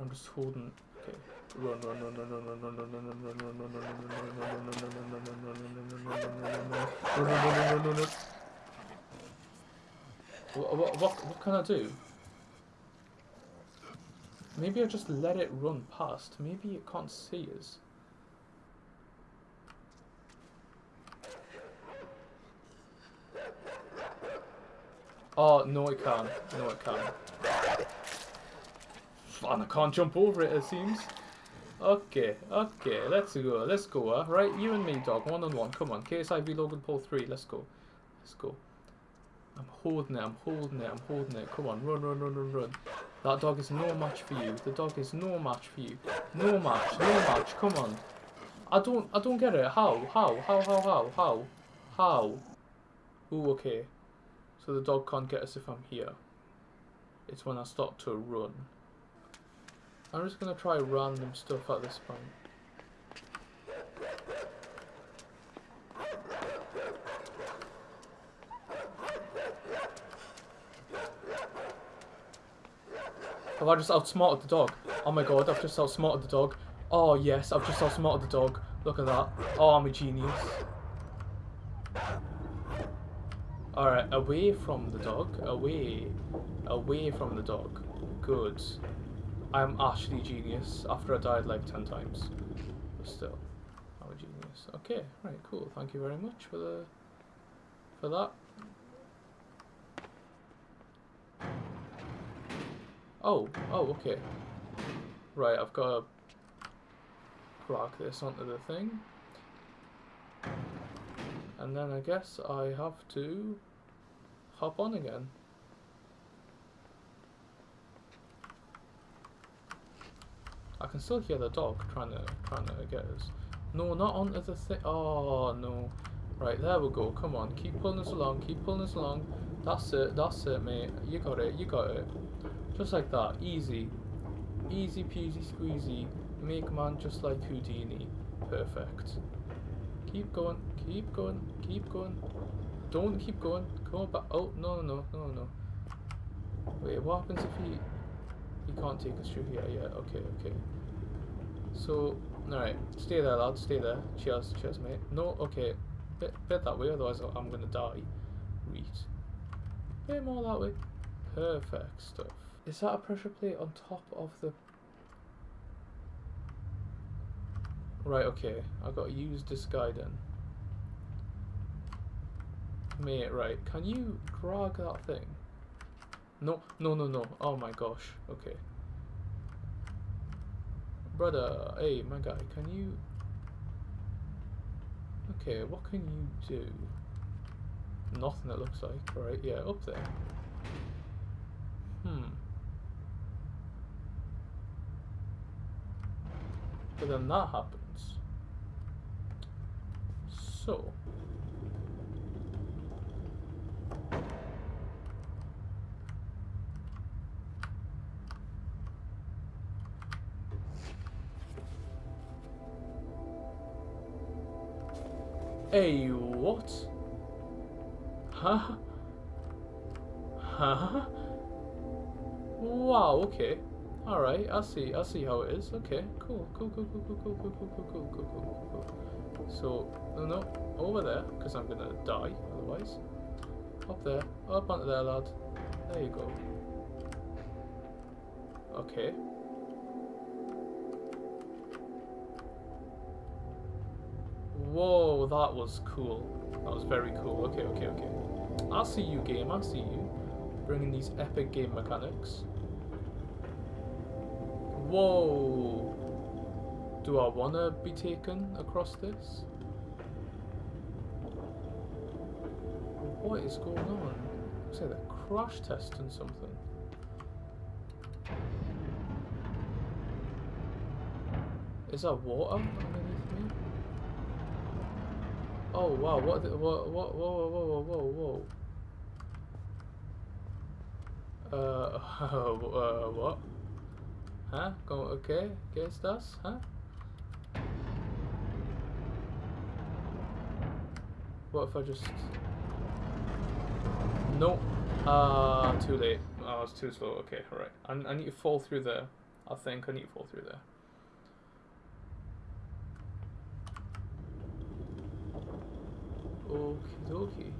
I'm just holding. Okay. Run, run, run, run, run, run, run, run, run, run, run, run, run, run, run, what, what, what can I do? Maybe I just let it run past. Maybe it can't see us. Oh, no it can't. No it can't. And I can't jump over it, it seems. Okay, okay, let's go, let's go, uh. Right, you and me, dog, one on one. Come on, KSI v Logan Paul 3, let's go. Let's go. I'm holding it, I'm holding it, I'm holding it. Come on, run, run, run, run, run. That dog is no match for you. The dog is no match for you. No match, no match, come on. I don't, I don't get it. How, how, how, how, how, how, how? Ooh, okay. So the dog can't get us if I'm here. It's when I start to run. I'm just gonna try random stuff at this point. Have I just outsmarted the dog? Oh my god, I've just outsmarted the dog. Oh yes, I've just outsmarted the dog. Look at that. Oh, I'm a genius. Alright, away from the dog. Away. Away from the dog. Good. I'm actually genius after I died like 10 times. But still, I'm a genius. Okay, right, cool. Thank you very much for the for that. Oh, oh, okay. Right, I've got to drag this onto the thing. And then I guess I have to hop on again. I can still hear the dog trying to trying to get us. No, not onto the thing. Oh no. Right, there we go. Come on, keep pulling us along. Keep pulling us along. That's it. That's it, mate. You got it. You got it. Just like that. Easy. Easy peasy squeezy. Make man just like Houdini. Perfect. Keep going. Keep going. Keep going. Don't keep going. Go back. Oh no no no no. Wait, what happens if he he can't take us through here? Yeah. Okay. Okay. So, alright, stay there, lad, stay there. Cheers, cheers, mate. No, okay, bit, bit that way, otherwise I'm gonna die. Reet. Bit more that way. Perfect stuff. Is that a pressure plate on top of the... Right, okay, I gotta use this guy then. Mate, right, can you drag that thing? No, no, no, no. Oh my gosh, okay. Brother, hey, my guy, can you... Okay, what can you do? Nothing it looks like, right? Yeah, up there. Hmm. But then that happens. So... Hey, what? Huh? Huh? Wow, okay. Alright, I see, I see how it is. Okay, cool, cool, cool, cool, cool, cool, cool, cool, cool, cool, cool, cool, cool, cool. So, no, no, over there, because I'm gonna die otherwise. Up there, up onto there, lad. There you go. Okay. Whoa, that was cool. That was very cool. Okay, okay, okay. I see you, game. I see you. Bringing these epic game mechanics. Whoa. Do I want to be taken across this? What is going on? Looks like they're crash testing something. Is that water underneath me? Oh wow! What? What? What? Whoa! Whoa! Whoa! Whoa! Whoa! Uh, uh, what? Huh? Go, okay, ¿qué estás? Huh? What if I just... No. Uh, too late. Oh, it's too slow. Okay, alright. I, I need to fall through there. I think I need to fall through there. Okie dokie.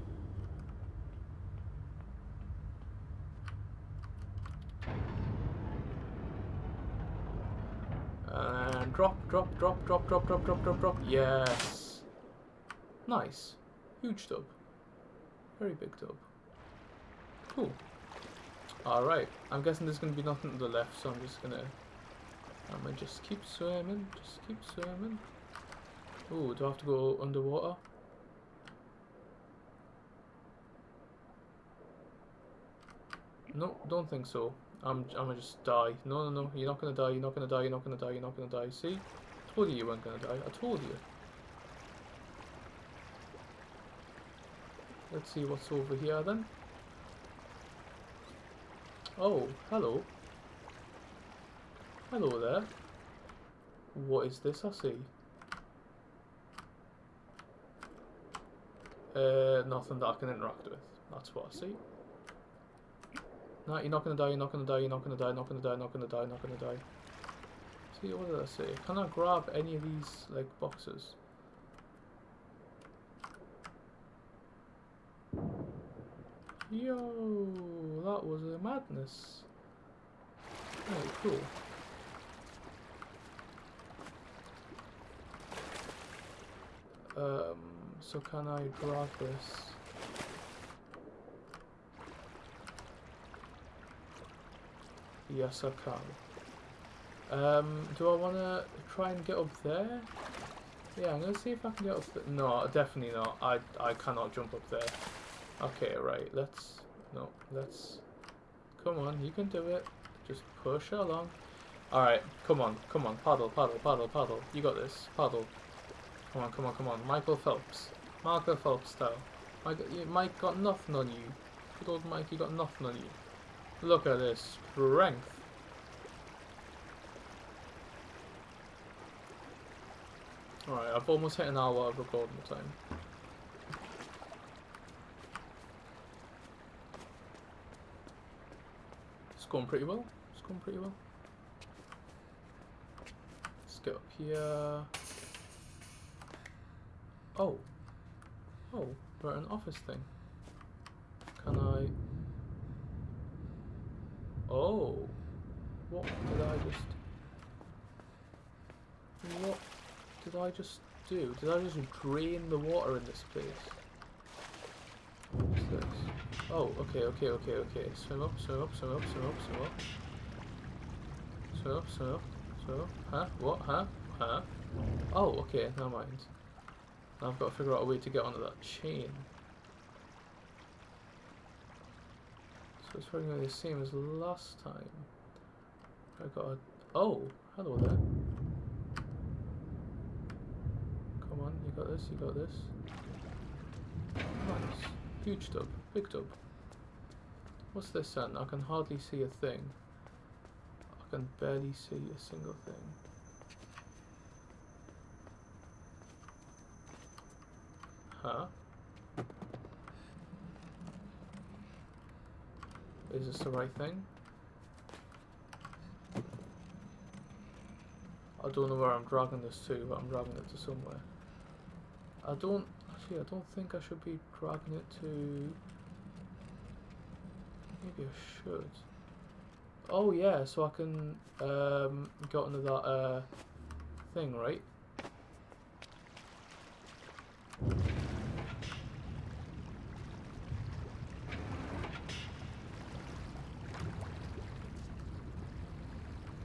And drop, drop, drop, drop, drop, drop, drop, drop, drop. Yes. Nice. Huge tub. Very big tub. Cool. Alright, I'm guessing there's gonna be nothing to the left, so I'm just gonna I'm gonna just keep swimming, just keep swimming. Ooh, do I have to go underwater? No, don't think so. I'm, I'm gonna just die. No, no, no, you're not gonna die, you're not gonna die, you're not gonna die, you're not gonna die. See? I told you you weren't gonna die, I told you. Let's see what's over here then. Oh, hello. Hello there. What is this I see? Uh, nothing that I can interact with. That's what I see. No, you're not gonna die, you're not gonna die, you're not gonna die, not gonna die, not gonna die, not gonna die. See, what did I say? Can I grab any of these, like, boxes? Yo, that was a madness. Oh, cool. Um, so can I grab this? Yes, I can. Um, do I want to try and get up there? Yeah, I'm going to see if I can get up there. No, definitely not. I, I cannot jump up there. Okay, right, let's... No, let's... Come on, you can do it. Just push along. Alright, come on, come on, paddle, paddle, paddle, paddle. You got this, paddle. Come on, come on, come on. Michael Phelps. Michael Phelps style. Mike, Mike got nothing on you. Good old Mike, he got nothing on you. Look at this strength. Alright, I've almost hit an hour of recording time. It's going pretty well. It's going pretty well. Let's get up here. Oh. Oh, we're at an office thing. Can I... Oh. What did I just... What did I just do? Did I just drain the water in this place? What's this? Oh, okay, okay, okay, okay. Swim up, swim up, swim up, swim up, swim up. Swim up, swim up, swim up. Huh? What? Huh? Huh? Oh, okay, never mind. Now I've got to figure out a way to get onto that chain. So it's probably going to be the same as last time. I got a... Oh, hello there. Come on, you got this, you got this. Nice. Huge tub, big tub. What's this then? I can hardly see a thing. I can barely see a single thing. Huh? Is this the right thing? I don't know where I'm dragging this to, but I'm dragging it to somewhere. I don't, actually I don't think I should be dragging it to, maybe I should. Oh yeah, so I can um, get onto that uh, thing, right?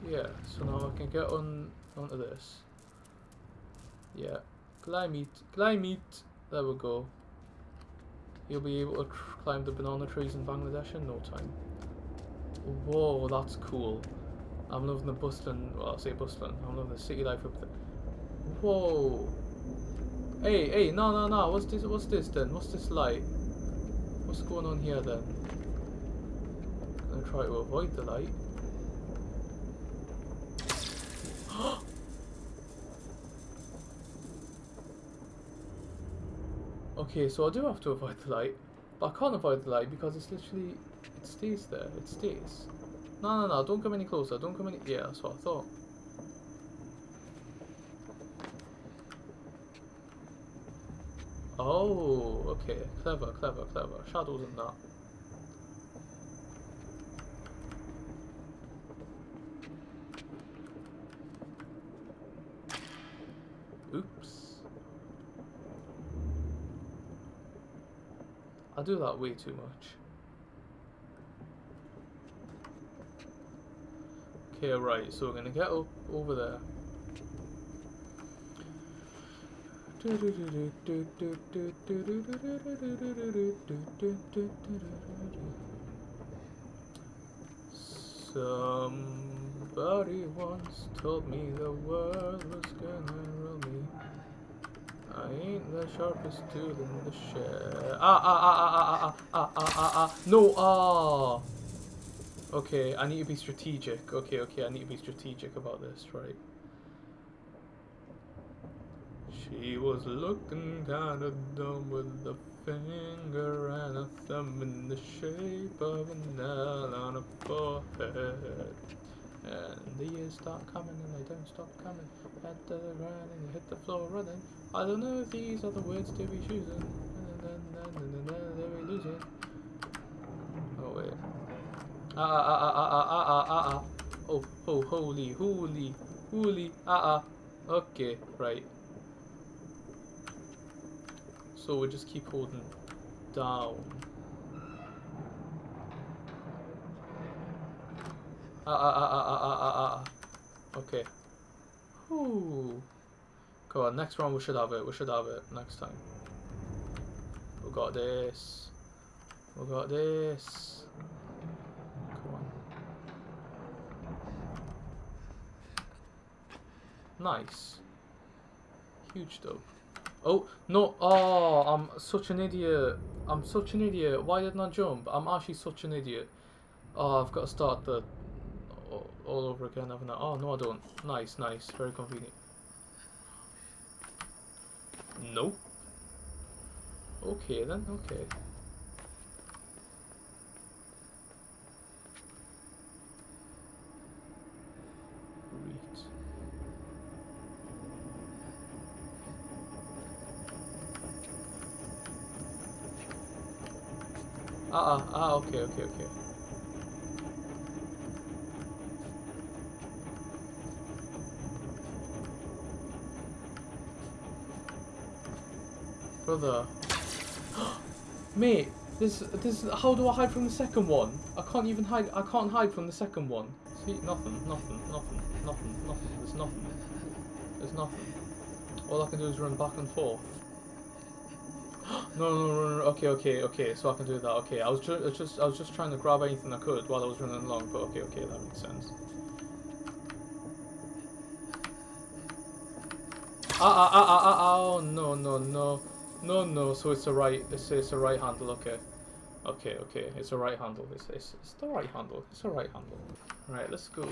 Yeah, so now I can get on onto this. Yeah, climb it, climb it. There we go. You'll be able to climb the banana trees in Bangladesh in no time. Whoa, that's cool. I'm loving the bustling, well, I say bustling, I'm loving the city life up there. Whoa. Hey, hey, no, no, no, what's this, what's this then? What's this light? What's going on here then? I'm gonna try to avoid the light. Okay, so I do have to avoid the light, but I can't avoid the light because it's literally, it stays there, it stays. No, no, no, don't come any closer, don't come any, yeah, that's what I thought. Oh, okay, clever, clever, clever, shadows and that. I do that way too much. Okay, right, so we're going to get up over there. Somebody once told me the world was gonna ain't the sharpest tool in the shed. Ah ah ah ah ah ah ah ah ah ah. No ah. Okay, I need to be strategic. Okay, okay, I need to be strategic about this, right? She was looking kinda dumb with a finger and a thumb in the shape of an L on her forehead. And the years start coming and they don't stop coming. To the ground and you hit the floor running. I don't know if these are the words to be choosing. Lose it. Oh wait. Ah ah ah ah ah ah ah ah ah. Oh, oh, holy, holy, holy, ah ah. Okay, right. So we just keep holding down. Ah ah ah ah ah ah ah ah. Okay. Whew. Go on, next round we should have it. We should have it next time. We got this. We got this. Come on. Nice. Huge dope. Oh, no. Oh, I'm such an idiot. I'm such an idiot. Why didn't I jump? I'm actually such an idiot. Oh, I've got to start the all, all over again, haven't? Oh, no, I don't. Nice, nice. Very convenient. No. Okay, then. Okay. Great. Ah, ah, ah, okay, okay, okay. Brother. Mate, this, this, how do I hide from the second one? I can't even hide, I can't hide from the second one. See, nothing, nothing, nothing, nothing, nothing, there's nothing. There's nothing. All I can do is run back and forth. No, no, no, no, okay, okay, okay, so I can do that, okay. I was ju just, I was just trying to grab anything I could while I was running along, but okay, okay, that makes sense. Ah, ah, ah, ah, ah, oh, no, no, no. No, no, so it's a right, it's, it's a right handle, okay. Okay, okay, it's a right handle, it's, it's, it's the right handle, it's a right handle. Right, let's go.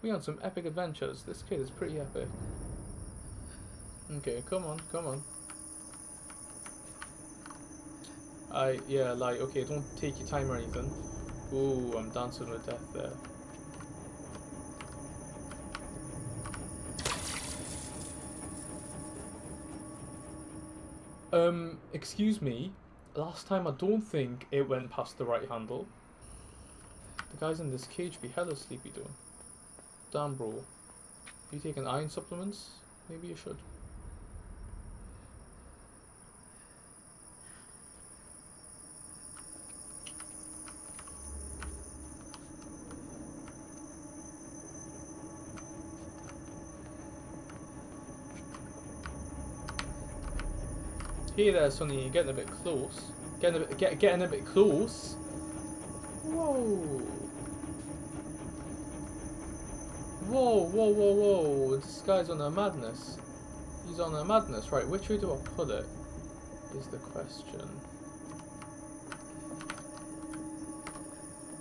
We on some epic adventures. This kid is pretty epic. Okay, come on, come on. I, yeah, like, okay, don't take your time or anything. Ooh, I'm dancing with death there. Um, excuse me. Last time I don't think it went past the right handle. The guys in this cage be hella sleepy doing. Damn bro. You taking iron supplements? Maybe you should. Hey there, Sonny, you're getting a bit close. Getting a bit, get, getting a bit close. Whoa. Whoa, whoa, whoa, whoa. This guy's on a madness. He's on a madness. Right, which way do I put it? Is the question.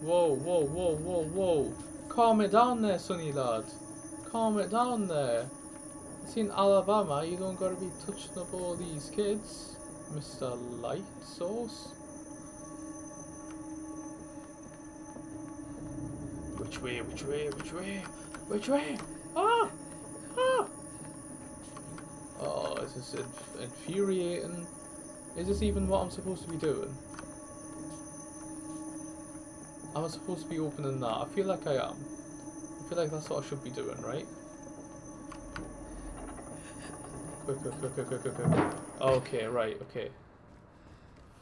Whoa, whoa, whoa, whoa, whoa. Calm it down there, Sonny lad. Calm it down there. It's in Alabama, you don't gotta be touching up all these kids, Mr. Light Source. Which way, which way, which way, which way? Ah! Ah! Oh, this is inf infuriating. Is this even what I'm supposed to be doing? Am I supposed to be opening that? I feel like I am. I feel like that's what I should be doing, right? Quick, quick, quick, quick, quick, quick, quick. Okay, right, okay.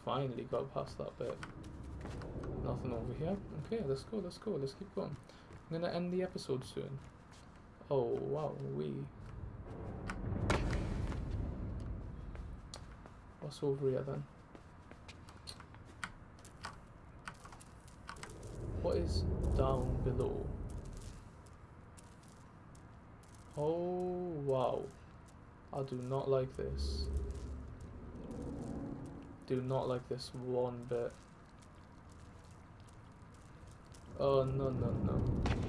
finally got past that bit. Nothing over here. Okay, let's go, let's go, let's keep going. I'm gonna end the episode soon. Oh, wow, we. What's over here then? What is down below? Oh, wow. I do not like this. Do not like this one bit. Oh, no, no, no.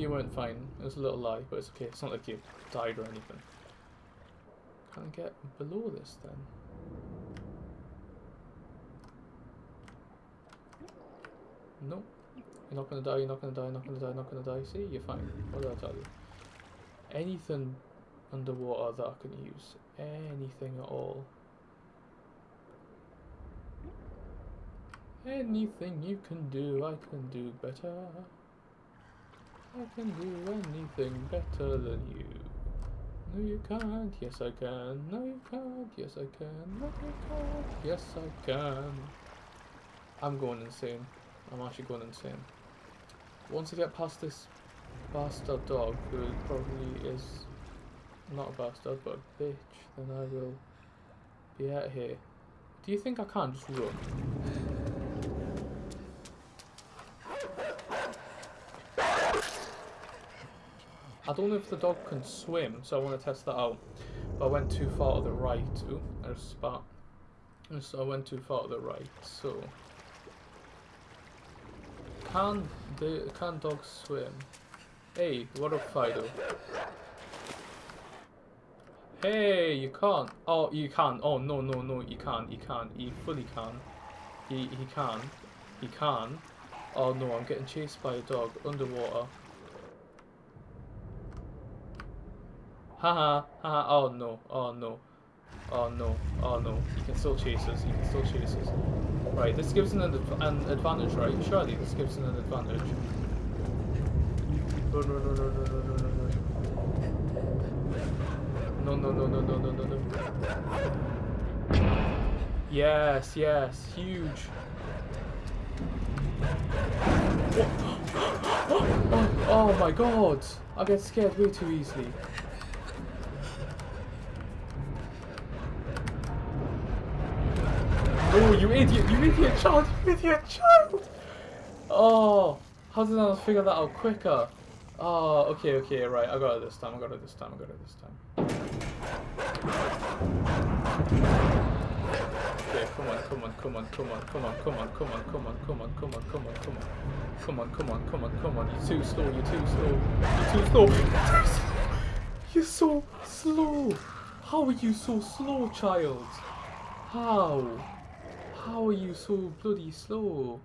you weren't fine. It was a little lie, but it's okay. It's not like you died or anything. Can I get below this then? No. You're not gonna die, you're not gonna die, you're not gonna die, you're not gonna die. See, you're fine. What did I tell you? Anything underwater that I can use. Anything at all. Anything you can do, I can do better. I can do anything better than you. No, you can't. Yes, I can. No, you can't. Yes, I can. No, you can't. Yes, I can. I'm going insane. I'm actually going insane. Once I get past this bastard dog, who probably is not a bastard, but a bitch, then I will be out here. Do you think I can't just run? I don't know if the dog can swim, so I want to test that out. But I went too far to the right. Ooh, there's a spot. So I went too far to the right, so... Can the can dogs swim? Hey, what up, Fido? Hey, you can't. Oh, you can. Oh, no, no, no, you can't. You can't. He fully can. He, he can. He can. Oh, no, I'm getting chased by a dog underwater. Haha, haha, oh no, oh no, oh no, oh no. He can still chase us, he can still chase us. Right, this gives an, adv an advantage, right? Surely this gives an advantage. No! No! No! No! No! No! No! No! No, no, no, no, no, no, no, no. Yes, yes, huge. Oh, oh, oh, oh my god! I get scared way too easily. Oh, you idiot! You idiot child! You idiot child! Oh, how did I not figure that out quicker? Oh, okay, okay, right. I got it this time. I got it this time. I got it this time. Okay, come on, come on, come on, come on, come on, come on, come on, come on, come on, come on, come on, come on, come on, come on, come on, come on. You're too slow. You're too slow. You're too slow. You're so slow. How are you so slow, child? How? How are you so bloody slow?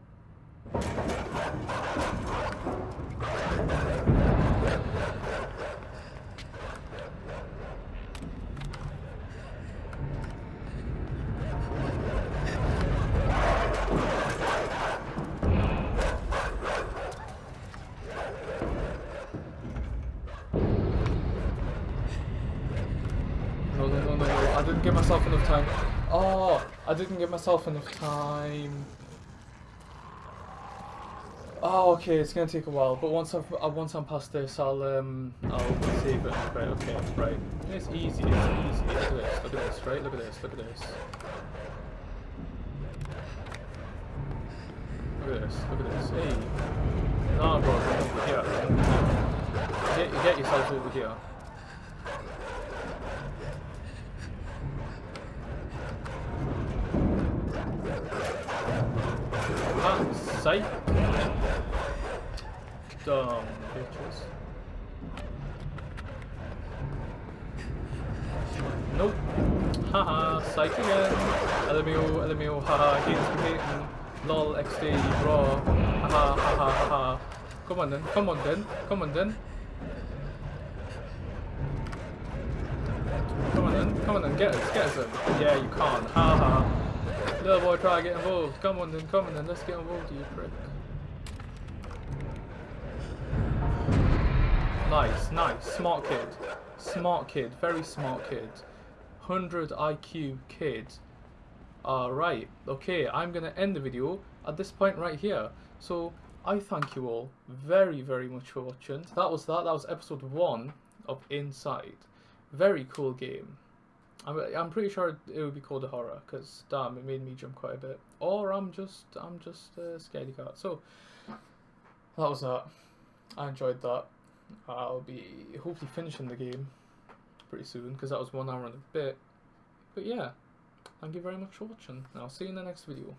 No, no, no, no. I didn't give myself enough time. Oh, I didn't give myself enough time. Oh, okay, it's gonna take a while, but once I've uh, once I'm past this, I'll um I'll save it. Right, okay, right. It's easy. It's easy. Look at this. Look at this. Right. Look at this. Look at this. Look at this. Look at this. Hey. No, bro. Over here. Get get yourself over here. Sight. Dumb bitches. Nope. Haha, psych again. LMAO, LMAO, haha, games hating. Lol, XD, raw. Haha, haha, haha. Come on then, come on then, come on then. Come on then, come on then, get us, get us. Yeah, you can't, haha. Little boy, try to get involved. Come on then, come on then, let's get involved, you prick. Nice, nice. Smart kid. Smart kid. Very smart kid. 100 IQ kid. Alright, okay, I'm gonna end the video at this point right here. So, I thank you all very, very much for watching. That was that. That was episode 1 of Inside. Very cool game. I'm, I'm pretty sure it would be called a horror, because damn, it made me jump quite a bit. Or I'm just, I'm just a scaredy cat. So, that was that. I enjoyed that. I'll be hopefully finishing the game pretty soon because that was one hour and a bit. But yeah, thank you very much for watching. I'll see you in the next video.